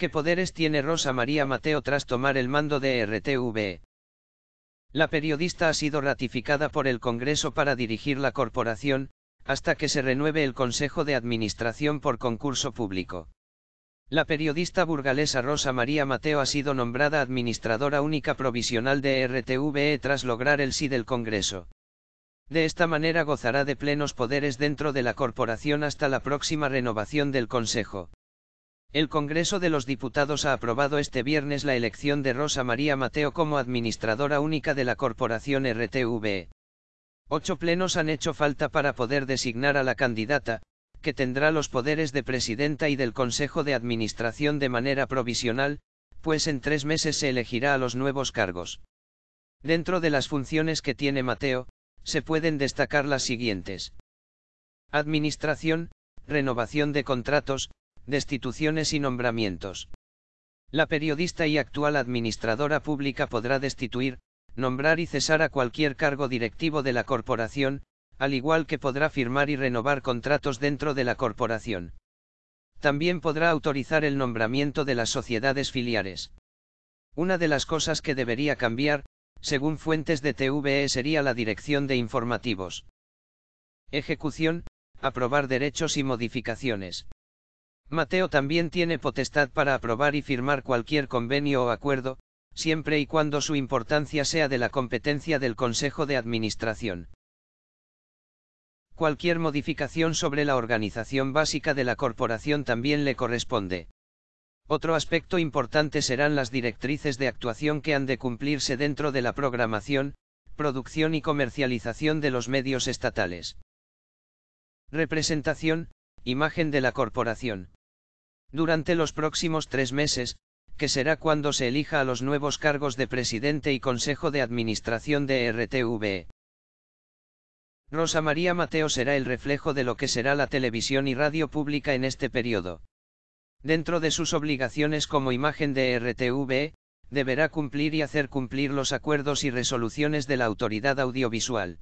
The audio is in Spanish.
¿Qué poderes tiene Rosa María Mateo tras tomar el mando de RTV? La periodista ha sido ratificada por el Congreso para dirigir la corporación, hasta que se renueve el Consejo de Administración por concurso público. La periodista burgalesa Rosa María Mateo ha sido nombrada administradora única provisional de RTVE tras lograr el sí del Congreso. De esta manera gozará de plenos poderes dentro de la corporación hasta la próxima renovación del Consejo. El Congreso de los Diputados ha aprobado este viernes la elección de Rosa María Mateo como administradora única de la corporación RTV. Ocho plenos han hecho falta para poder designar a la candidata, que tendrá los poderes de presidenta y del Consejo de Administración de manera provisional, pues en tres meses se elegirá a los nuevos cargos. Dentro de las funciones que tiene Mateo, se pueden destacar las siguientes. Administración, renovación de contratos, destituciones y nombramientos. La periodista y actual administradora pública podrá destituir, nombrar y cesar a cualquier cargo directivo de la corporación, al igual que podrá firmar y renovar contratos dentro de la corporación. También podrá autorizar el nombramiento de las sociedades filiales. Una de las cosas que debería cambiar, según fuentes de TVE, sería la dirección de informativos. Ejecución, aprobar derechos y modificaciones. Mateo también tiene potestad para aprobar y firmar cualquier convenio o acuerdo, siempre y cuando su importancia sea de la competencia del Consejo de Administración. Cualquier modificación sobre la organización básica de la corporación también le corresponde. Otro aspecto importante serán las directrices de actuación que han de cumplirse dentro de la programación, producción y comercialización de los medios estatales. Representación, imagen de la corporación. Durante los próximos tres meses, que será cuando se elija a los nuevos cargos de presidente y consejo de administración de RTV. Rosa María Mateo será el reflejo de lo que será la televisión y radio pública en este periodo. Dentro de sus obligaciones como imagen de RTV, deberá cumplir y hacer cumplir los acuerdos y resoluciones de la autoridad audiovisual.